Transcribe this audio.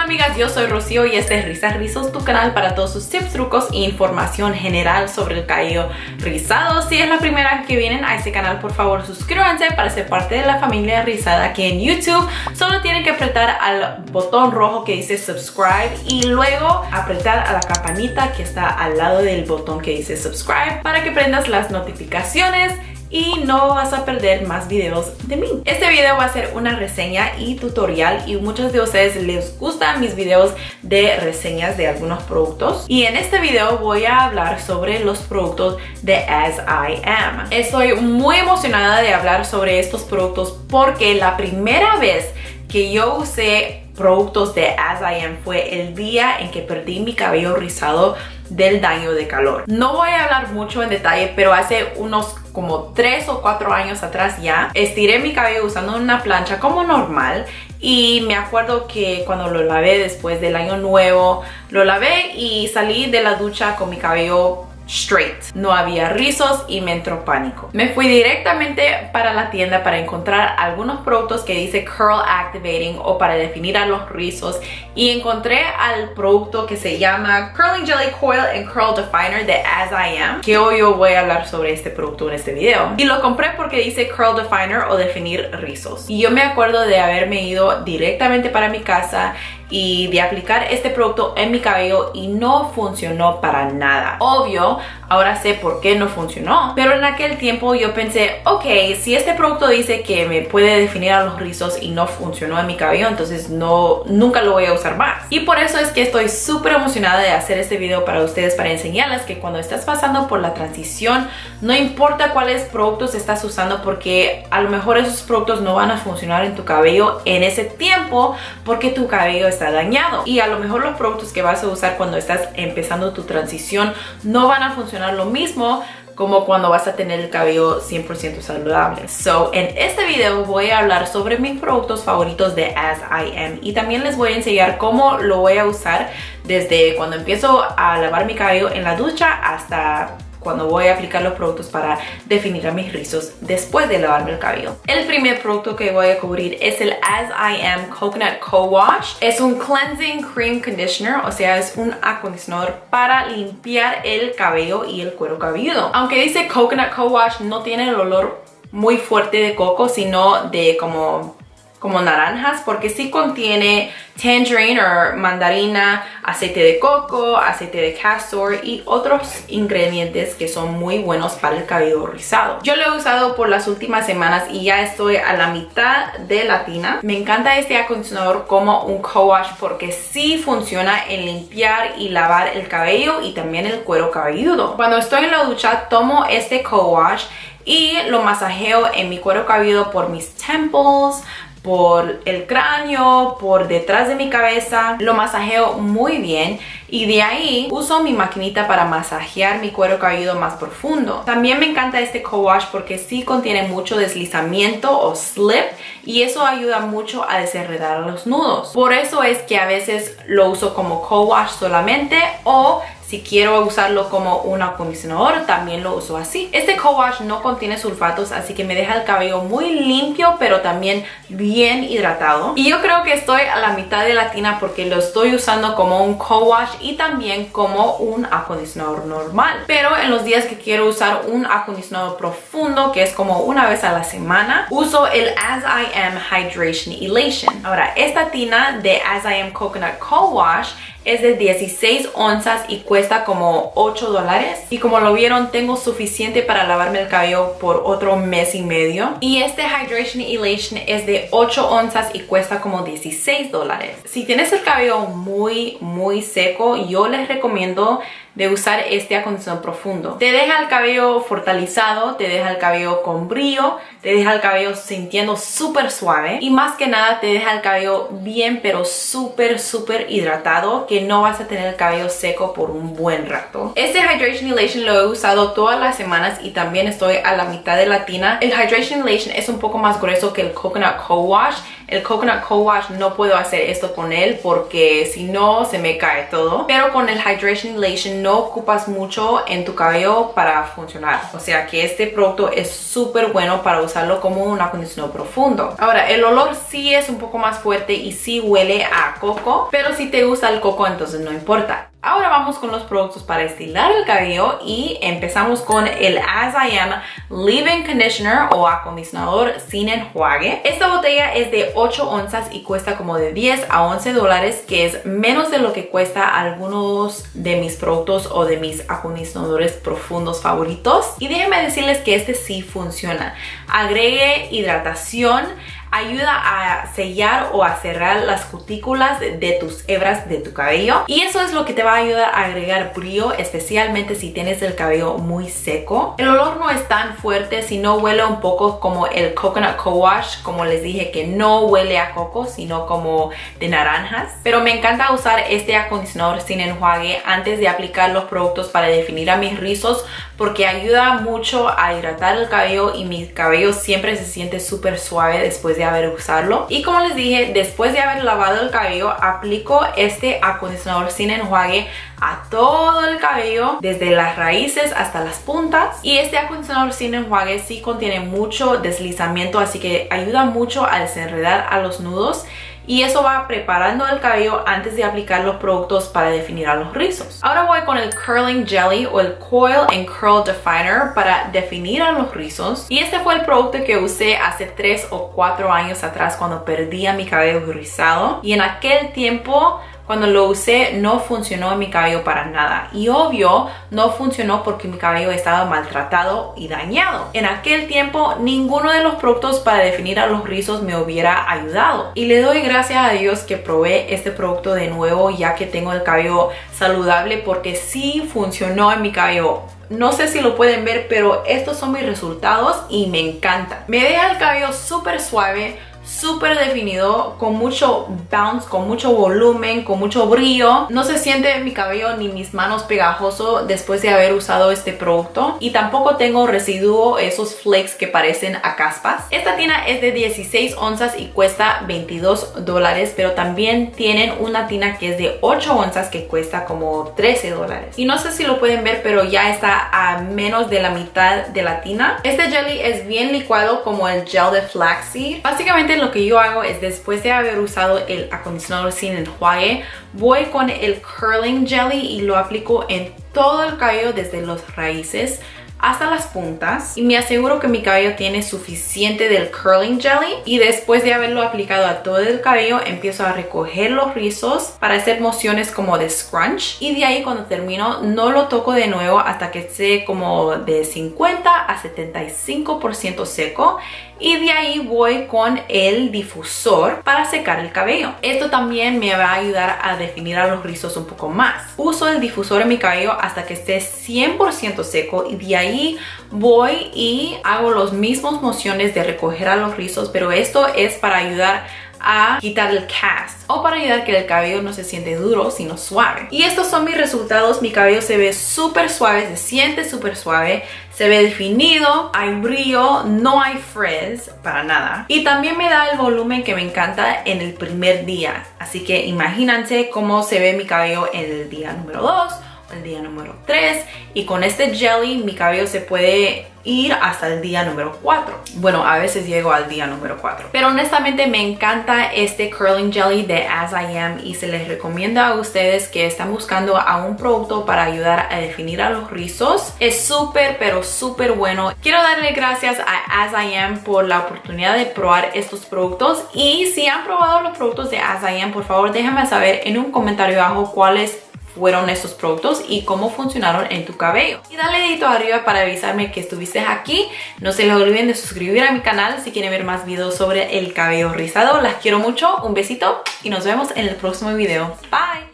Hola amigas, yo soy Rocío y este es Risas Rizos, tu canal para todos sus tips, trucos e información general sobre el cabello rizado. Si es la primera vez que vienen a este canal, por favor suscríbanse para ser parte de la familia rizada aquí en YouTube. Solo tienen que apretar al botón rojo que dice subscribe y luego apretar a la campanita que está al lado del botón que dice subscribe para que prendas las notificaciones y no vas a perder más videos de mí. Este video va a ser una reseña y tutorial y muchos de ustedes les gustan mis videos de reseñas de algunos productos y en este video voy a hablar sobre los productos de As I Am. Estoy muy emocionada de hablar sobre estos productos porque la primera vez que yo usé productos de As I Am fue el día en que perdí mi cabello rizado del daño de calor. No voy a hablar mucho en detalle, pero hace unos como 3 o 4 años atrás ya, estiré mi cabello usando una plancha como normal y me acuerdo que cuando lo lavé después del año nuevo, lo lavé y salí de la ducha con mi cabello straight. No había rizos y me entró pánico. Me fui directamente para la tienda para encontrar algunos productos que dice Curl Activating o para definir a los rizos y encontré al producto que se llama Curling Jelly Coil and Curl Definer de As I Am que hoy yo voy a hablar sobre este producto en este video. Y lo compré porque dice Curl Definer o definir rizos. Y yo me acuerdo de haberme ido directamente para mi casa y de aplicar este producto en mi cabello y no funcionó para nada. Obvio, ahora sé por qué no funcionó, pero en aquel tiempo yo pensé, ok, si este producto dice que me puede definir a los rizos y no funcionó en mi cabello, entonces no, nunca lo voy a usar más. Y por eso es que estoy súper emocionada de hacer este video para ustedes, para enseñarles que cuando estás pasando por la transición, no importa cuáles productos estás usando porque a lo mejor esos productos no van a funcionar en tu cabello en ese tiempo porque tu cabello está dañado y a lo mejor los productos que vas a usar cuando estás empezando tu transición no van a funcionar lo mismo como cuando vas a tener el cabello 100% saludable. So, en este video voy a hablar sobre mis productos favoritos de As I Am y también les voy a enseñar cómo lo voy a usar desde cuando empiezo a lavar mi cabello en la ducha hasta cuando voy a aplicar los productos para definir a mis rizos después de lavarme el cabello. El primer producto que voy a cubrir es el As I Am Coconut Co-Wash. Es un Cleansing Cream Conditioner, o sea, es un acondicionador para limpiar el cabello y el cuero cabelludo. Aunque dice Coconut Co-Wash, no tiene el olor muy fuerte de coco, sino de como como naranjas porque sí contiene tangerine o mandarina, aceite de coco, aceite de castor y otros ingredientes que son muy buenos para el cabello rizado. Yo lo he usado por las últimas semanas y ya estoy a la mitad de la tina. Me encanta este acondicionador como un co-wash porque sí funciona en limpiar y lavar el cabello y también el cuero cabelludo. Cuando estoy en la ducha tomo este co-wash y lo masajeo en mi cuero cabelludo por mis temples, por el cráneo, por detrás de mi cabeza. Lo masajeo muy bien y de ahí uso mi maquinita para masajear mi cuero cabelludo más profundo. También me encanta este co-wash porque sí contiene mucho deslizamiento o slip y eso ayuda mucho a desenredar los nudos. Por eso es que a veces lo uso como co-wash solamente o si quiero usarlo como un acondicionador, también lo uso así. Este co-wash no contiene sulfatos, así que me deja el cabello muy limpio, pero también bien hidratado. Y yo creo que estoy a la mitad de la tina porque lo estoy usando como un co-wash y también como un acondicionador normal. Pero en los días que quiero usar un acondicionador profundo, que es como una vez a la semana, uso el As I Am Hydration Elation. Ahora, esta tina de As I Am Coconut Co-Wash es de 16 onzas y cuesta como 8 dólares. Y como lo vieron, tengo suficiente para lavarme el cabello por otro mes y medio. Y este Hydration Elation es de 8 onzas y cuesta como 16 dólares. Si tienes el cabello muy, muy seco, yo les recomiendo de usar este acondicionador profundo. Te deja el cabello fortalecado, te deja el cabello con brillo, te deja el cabello sintiendo súper suave y más que nada te deja el cabello bien pero súper súper hidratado que no vas a tener el cabello seco por un buen rato. Este Hydration Elation lo he usado todas las semanas y también estoy a la mitad de la tina. El Hydration Elation es un poco más grueso que el Coconut Co-Wash. El Coconut Co-Wash no puedo hacer esto con él porque si no se me cae todo. Pero con el Hydration Elation no ocupas mucho en tu cabello para funcionar. O sea que este producto es súper bueno para usarlo como un acondicionador profundo. Ahora, el olor sí es un poco más fuerte y sí huele a coco, pero si te gusta el coco entonces no importa. Ahora vamos con los productos para estilar el cabello y empezamos con el As I Am Leave-In Conditioner o acondicionador sin enjuague. Esta botella es de 8 onzas y cuesta como de 10 a 11 dólares, que es menos de lo que cuesta algunos de mis productos o de mis acondicionadores profundos favoritos. Y déjenme decirles que este sí funciona. Agregue hidratación, ayuda a sellar o a cerrar las cutículas de tus hebras de tu cabello. Y eso es lo que te va a ayudar a agregar brillo especialmente si tienes el cabello muy seco. El olor no es tan fuerte si no huele un poco como el coconut co-wash como les dije que no huele a coco sino como de naranjas. Pero me encanta usar este acondicionador sin enjuague antes de aplicar los productos para definir a mis rizos porque ayuda mucho a hidratar el cabello y mi cabello siempre se siente súper suave después de haber usarlo. Y como les dije, después de haber lavado el cabello, aplico este acondicionador sin enjuague a todo el cabello, desde las raíces hasta las puntas. Y este acondicionador sin enjuague sí contiene mucho deslizamiento, así que ayuda mucho a desenredar a los nudos y eso va preparando el cabello antes de aplicar los productos para definir a los rizos. Ahora voy con el Curling Jelly o el Coil and Curl Definer para definir a los rizos y este fue el producto que usé hace 3 o 4 años atrás cuando perdía mi cabello rizado y en aquel tiempo cuando lo usé no funcionó en mi cabello para nada y obvio no funcionó porque mi cabello estaba maltratado y dañado. En aquel tiempo ninguno de los productos para definir a los rizos me hubiera ayudado y le doy gracias a Dios que probé este producto de nuevo ya que tengo el cabello saludable porque sí funcionó en mi cabello no sé si lo pueden ver, pero estos son mis resultados y me encanta. Me deja el cabello súper suave, súper definido, con mucho bounce, con mucho volumen, con mucho brillo. No se siente mi cabello ni mis manos pegajoso después de haber usado este producto. Y tampoco tengo residuo, esos flakes que parecen a caspas. Esta tina es de 16 onzas y cuesta 22 dólares, pero también tienen una tina que es de 8 onzas que cuesta como 13 dólares. Y no sé si lo pueden ver, pero ya está a menos de la mitad de la tina. Este jelly es bien licuado como el gel de flaxseed. Básicamente lo que yo hago es después de haber usado el acondicionador sin enjuague, voy con el curling jelly y lo aplico en todo el cabello desde las raíces hasta las puntas. Y me aseguro que mi cabello tiene suficiente del curling jelly y después de haberlo aplicado a todo el cabello empiezo a recoger los rizos para hacer mociones como de scrunch. Y de ahí cuando termino no lo toco de nuevo hasta que esté como de 50 a 75% seco y de ahí voy con el difusor para secar el cabello. Esto también me va a ayudar a definir a los rizos un poco más. Uso el difusor en mi cabello hasta que esté 100% seco y de ahí voy y hago los mismos mociones de recoger a los rizos, pero esto es para ayudar a quitar el cast o para ayudar que el cabello no se siente duro sino suave y estos son mis resultados mi cabello se ve súper suave se siente súper suave se ve definido, hay brillo, no hay frizz para nada. Y también me da el volumen que me encanta en el primer día. Así que imagínense cómo se ve mi cabello en el día número 2 el día número 3 y con este jelly mi cabello se puede ir hasta el día número 4 bueno a veces llego al día número 4 pero honestamente me encanta este curling jelly de As I Am y se les recomienda a ustedes que están buscando a un producto para ayudar a definir a los rizos. Es súper pero súper bueno. Quiero darle gracias a As I Am por la oportunidad de probar estos productos. Y si han probado los productos de As I Am por favor déjenme saber en un comentario abajo cuáles fueron estos productos y cómo funcionaron en tu cabello. Y dale dedito arriba para avisarme que estuviste aquí. No se les olviden de suscribir a mi canal si quieren ver más videos sobre el cabello rizado. Las quiero mucho, un besito y nos vemos en el próximo video. Bye!